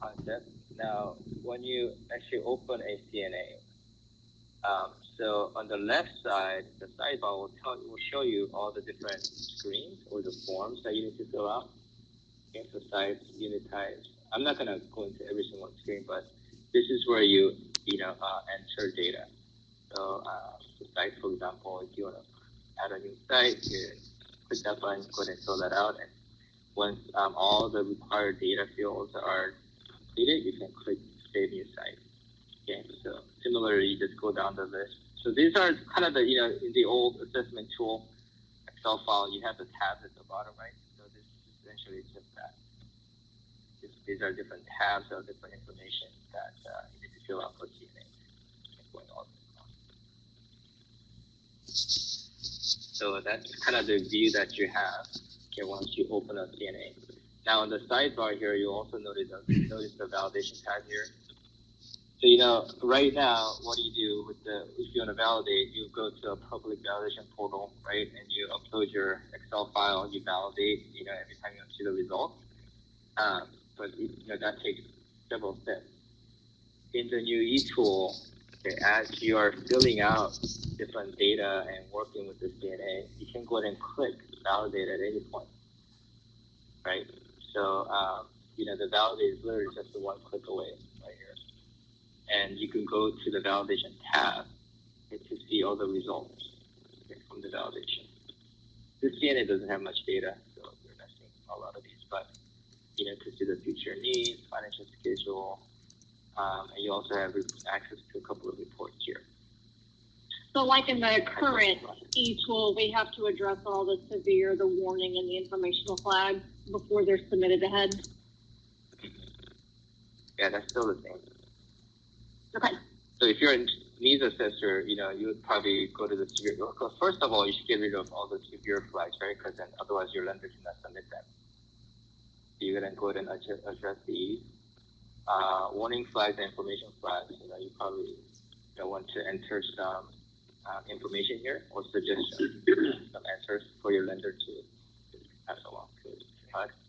concept. Now, when you actually open a CNA, um, so on the left side, the sidebar will tell will show you all the different screens or the forms that you need to fill out. So unit. I'm not gonna go into every single screen, but this is where you you know uh, enter data. So uh, the site, for example, if you want to add a new site, you click that button, go ahead and fill that out, and once um, all the required data fields are completed, you can click Save New Site. Okay, so similarly, just go down the list. So these are kind of the, you know, in the old assessment tool Excel file, you have the tabs at the bottom, right? So this is essentially just that. This, these are different tabs of different information that uh, you need to fill out for CNA. So that's kind of the view that you have okay, once you open up CNA. Now on the sidebar here, you also notice, notice the validation tab here. So, you know, right now, what do you do with the, if you want to validate, you go to a public validation portal, right? And you upload your Excel file, you validate, you know, every time you see the results. Um, but, you know, that takes several steps. In the new e-tool, okay, as you are filling out different data and working with this CNA, you can go ahead and click validate at any point, right? So, um, you know, the validate is literally just a one click away right here. and you can go to the validation tab to see all the results from the validation. This CNA doesn't have much data, so we're missing a lot of these, but you know, to see the future needs, financial schedule, um, and you also have access to a couple of reports here. So like in the current e-tool, we have to address all the severe, the warning, and the informational flags before they're submitted ahead? Yeah, that's still the same. Okay. So if you're a needs assessor, you know, you would probably go to the severe. Because first of all, you should get rid of all the severe flags, right? Because then otherwise your lender cannot submit them. So you're gonna go ahead and address, address these uh, warning flags and information flags. You know, you probably you know, want to enter some um, information here or suggest some answers for your lender to pass along to us.